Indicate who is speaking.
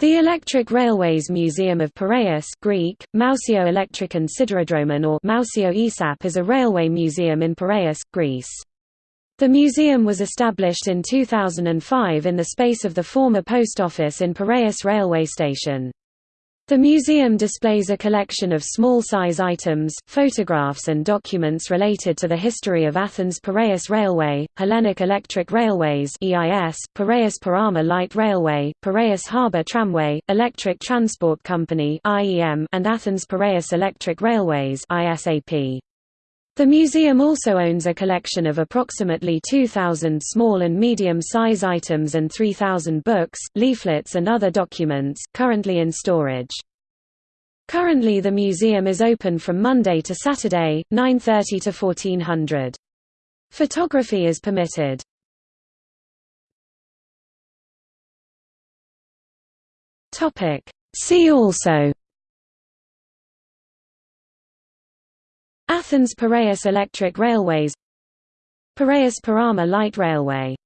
Speaker 1: The Electric Railways Museum of Piraeus Greek, Mousio Elektrikon Siderodromon or Mousio Isap is a railway museum in Piraeus, Greece. The museum was established in 2005 in the space of the former post office in Piraeus railway station. The museum displays a collection of small-size items, photographs and documents related to the history of Athens Piraeus Railway, Hellenic Electric Railways EIS, Piraeus Perama Light Railway, Piraeus Harbour Tramway, Electric Transport Company IEM, and Athens Piraeus Electric Railways ISAP. The museum also owns a collection of approximately 2,000 small and medium-size items and 3,000 books, leaflets and other documents, currently in storage. Currently the museum is open from Monday to Saturday, 9.30 to 1400. Photography is permitted. See also Athens Piraeus Electric Railways Piraeus Perama Light Railway